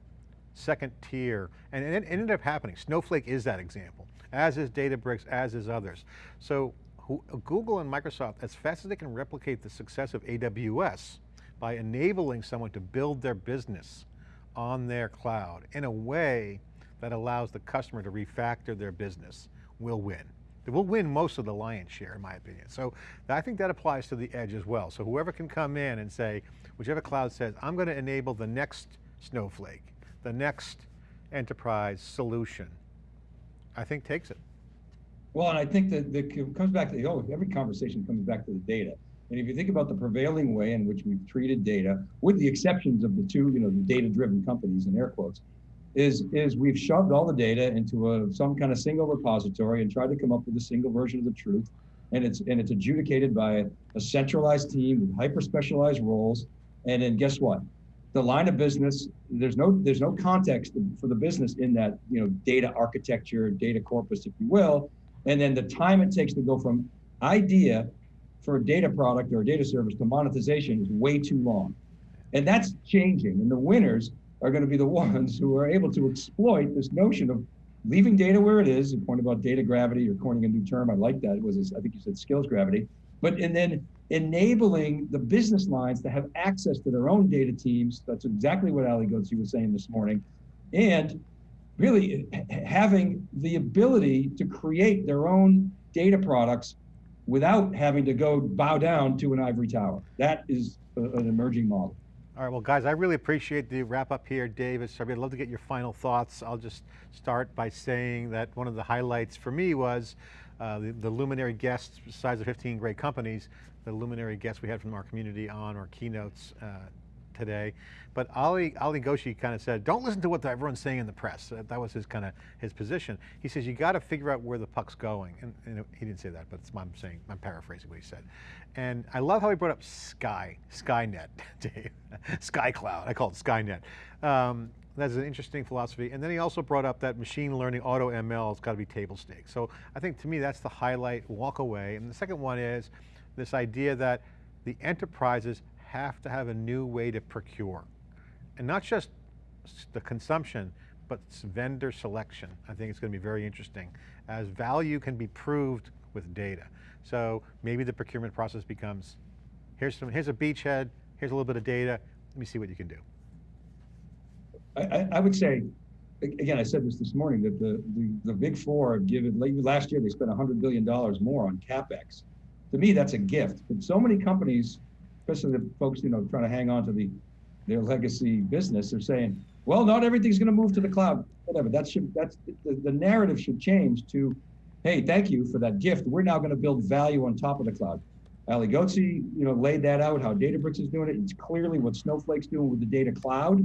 second tier, and it ended up happening. Snowflake is that example, as is Databricks, as is others. So who, Google and Microsoft, as fast as they can replicate the success of AWS by enabling someone to build their business on their cloud in a way that allows the customer to refactor their business, will win. They will win most of the lion's share, in my opinion. So I think that applies to the edge as well. So whoever can come in and say, whichever cloud says, I'm going to enable the next Snowflake, the next enterprise solution, I think takes it. Well, and I think that that it comes back to the, oh, every conversation comes back to the data. And if you think about the prevailing way in which we've treated data, with the exceptions of the two, you know, the data-driven companies in air quotes, is is we've shoved all the data into a some kind of single repository and tried to come up with a single version of the truth. And it's and it's adjudicated by a, centralized team with hyper specialized roles. And then guess what? The line of business, there's no there's no context for the business in that, you know, data architecture, data corpus, if you will. And then the time it takes to go from idea for a data product or a data service to monetization is way too long. And that's changing. And the winners are going to be the ones who are able to exploit this notion of leaving data where it is. You point about data gravity, you're coining a new term. I like that. It was, I think you said skills gravity. But and then enabling the business lines to have access to their own data teams. That's exactly what Ali Ghodsi was saying this morning. And really having the ability to create their own data products without having to go bow down to an ivory tower. That is a, an emerging model. All right, well guys, I really appreciate the wrap up here, David. I'd love to get your final thoughts. I'll just start by saying that one of the highlights for me was uh, the, the, luminary guests, besides the 15 great companies, the luminary guests we had from our community on our keynotes uh, today. But Ali, Ali Ghodsi kind of said, don't listen to what everyone's saying in the press. That was his kind of his position. He says, you got to figure out where the puck's going. And, and, he didn't say that, but I'm saying, I'm paraphrasing what he said. And I love how he brought up Sky, Skynet, Dave, Sky Cloud. I call it Skynet. Um, that's an interesting philosophy. And then he also brought up that machine learning, auto ML has got to be table stakes. So I think to me, that's the highlight, walk away. And the second one is this idea that the enterprises have to have a new way to procure. And not just the consumption, but vendor selection. I think it's going to be very interesting as value can be proved with data. So maybe the procurement process becomes, here's, some, here's a beachhead, here's a little bit of data, let me see what you can do. I, I would say, again, I said this this morning, that the, the, the big four have given, last year they spent $100 billion more on CapEx. To me, that's a gift. But so many companies especially the folks, you know, trying to hang on to the their legacy business, they're saying, well, not everything's going to move to the cloud. Whatever. That should that's the, the narrative should change to, hey, thank you for that gift. We're now going to build value on top of the cloud. Ali Ghodsi, you know, laid that out. How Databricks is doing it. It's clearly what Snowflake's doing with the data cloud.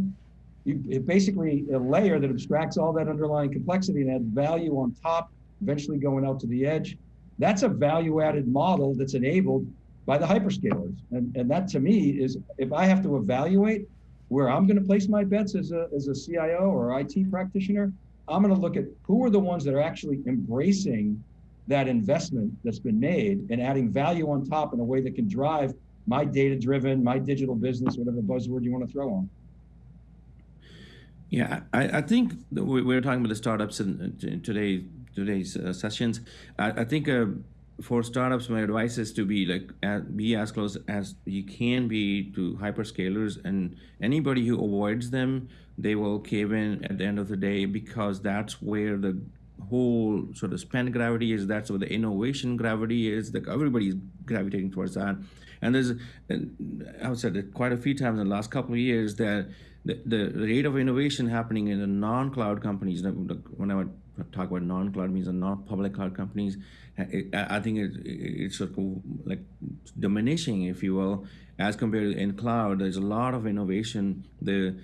You, it basically a layer that abstracts all that underlying complexity and adds value on top, eventually going out to the edge. That's a value-added model that's enabled by the hyperscalers. And, and that to me is if I have to evaluate where I'm going to place my bets as a, as a CIO or IT practitioner, I'm going to look at who are the ones that are actually embracing that investment that's been made and adding value on top in a way that can drive my data driven, my digital business, whatever buzzword you want to throw on. Yeah, I, I think we, we were talking about the startups in, in today today's uh, sessions. I, I think uh, for startups, my advice is to be like be as close as you can be to hyperscalers, and anybody who avoids them, they will cave in at the end of the day because that's where the whole sort of spend gravity is. That's where the innovation gravity is. Like everybody's gravitating towards that. And there's, I've said it quite a few times in the last couple of years that the, the rate of innovation happening in the non-cloud companies. When I talk about non-cloud, means the non-public cloud companies. I think it, it- it's sort of like diminishing, if you will, as compared to in cloud. There's a lot of innovation. The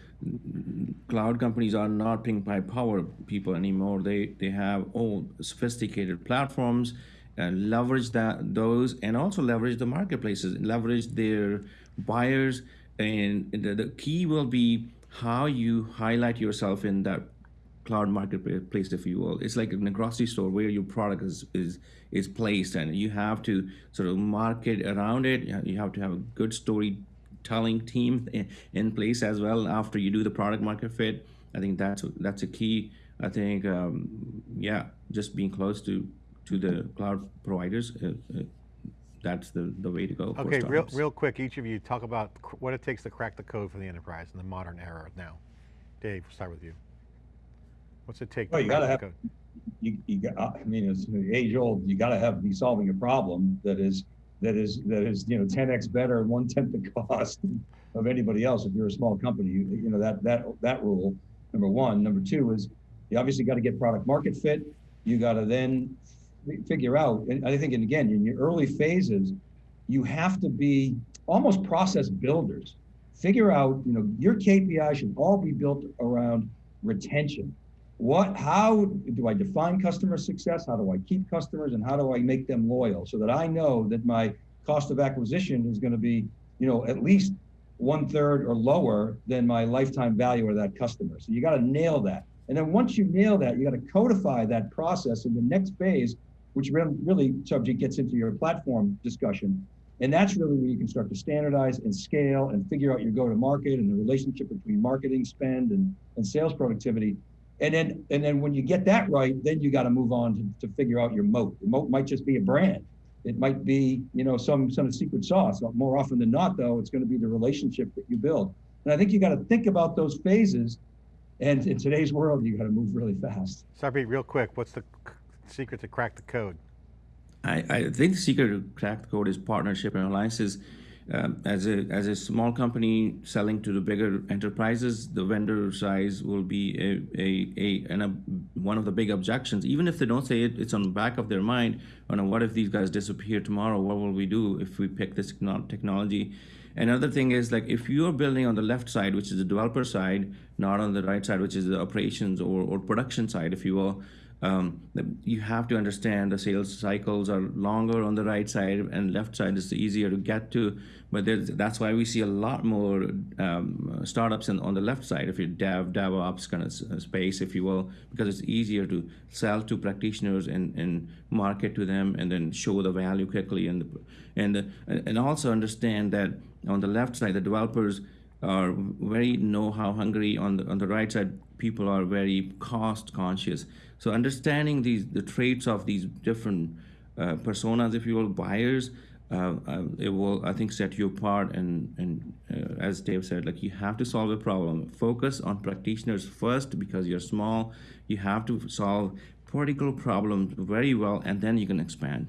cloud companies are not ping by power people anymore. They they have all sophisticated platforms, uh, leverage that those, and also leverage the marketplaces, leverage their buyers, and the, the key will be how you highlight yourself in that cloud marketplace, if you will. It's like in a grocery store where your product is is is placed, and you have to sort of market around it. You have- to have a good storytelling team in, in place as well after you do the product market fit. I think that's that's a key. I think um, yeah, just being close to to the cloud providers. Uh, uh, that's the, the way to go. Okay, real, real quick, each of you talk about what it takes to crack the code for the enterprise in the modern era now. Dave, we'll start with you. What's it take to Well, you gotta the have- code? you, you got, I mean, it's age old, you gotta have, be solving a problem that is, that is, that is, you know, ten X better and one tenth the cost of anybody else. If you're a small company, you, you know, that, that, that rule, number one. Number two is you obviously gotta get product market fit. You gotta then fi- figure out, and I think, and again, in your early phases, you have to be almost process builders. Figure out, you know, your KPI should all be built around retention what how do i define customer success? How do i keep customers? And how do i make them loyal? So that i know that my cost of acquisition is going to be you know at least one third or lower than my lifetime value of that customer. So you got to nail that. And then once you nail that you got to codify that process in the next phase which re- really subject gets into your platform discussion. And that's really where you can start to standardize and scale and figure out your go to market and the relationship between marketing spend and, and sales productivity and then and then when you get that right, then you got to move on to, to figure out your moat. The moat might just be a brand. It might be, you know, some some secret sauce. More often than not, though, it's going to be the relationship that you build. And I think you got to think about those phases. And in today's world, you got to move really fast. Sarbjeet, real quick, what's the secret to crack the code? I, I think the secret to crack the code is partnership and alliances. Um, as a as a small company selling to the bigger enterprises, the vendor size will be a a, a, a one of the big objections. Even if they don't say it, it's on the back of their mind. Oh no, what if these guys disappear tomorrow? What will we do if we pick this technology? Another thing is like if you are building on the left side, which is the developer side, not on the right side, which is the operations or, or production side, if you will, um, you have to understand the sales cycles are longer on the right side and left side is easier to get to. But that's why we see a lot more um, startups in, on the left side, if you dev, DevOps kind of uh, space, if you will, because it's easier to sell to practitioners and, and market to them and then show the value quickly. And, and, uh, and also understand that on the left side, the developers are very know-how hungry. On the on the right side, people are very cost conscious. So understanding these the traits of these different uh, personas, if you will, buyers, uh, uh, it will I think set you apart. And and uh, as Dave said, like you have to solve a problem. Focus on practitioners first because you're small. You have to solve particular problems very well, and then you can expand.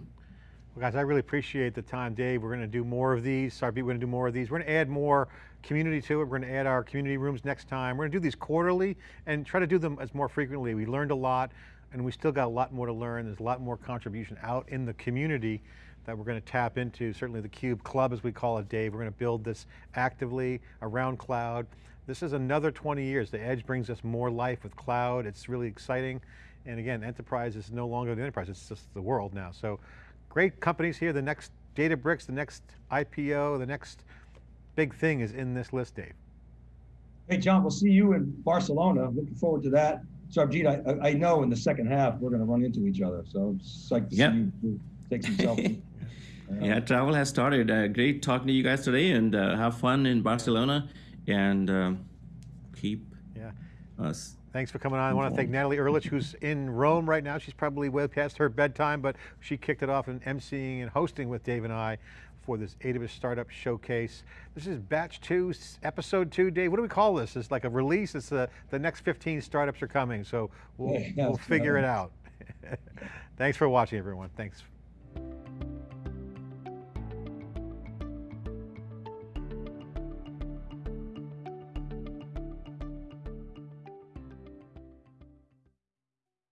Well, guys, I really appreciate the time, Dave. We're going to do more of these. Sarbjeet, we're going to do more of these. We're going to add more community to it. We're going to add our community rooms next time. We're going to do these quarterly and try to do them as more frequently. We learned a lot, and we still got a lot more to learn. There's a lot more contribution out in the community that we're going to tap into. Certainly the Cube Club, as we call it, Dave. We're going to build this actively around cloud. This is another 20 years. The Edge brings us more life with cloud. It's really exciting. And again, enterprise is no longer the enterprise, it's just the world now. So great companies here. The next Databricks, the next IPO, the next big thing is in this list, Dave. Hey, John, we'll see you in Barcelona. Looking forward to that. Sarbjeet, I, I- I know in the second half we're going to run into each other. So I'm psyched to Yep. see you take some selfies. Yeah, travel has started. Uh, great talking to you guys today, and uh, have fun in Barcelona, and um keep Yeah. us. Thanks for coming on. I want to thank Natalie Ehrlich, who's in Rome right now. She's probably way past her bedtime, but she kicked it off in emceeing and hosting with Dave and I for this AWS Startup Showcase. This is batch two, episode two, Dave. What do we call this? It's like a release. It's the, the next 15 startups are coming, so we'll, Yeah, we'll figure it out. Thanks for watching, everyone. Thanks.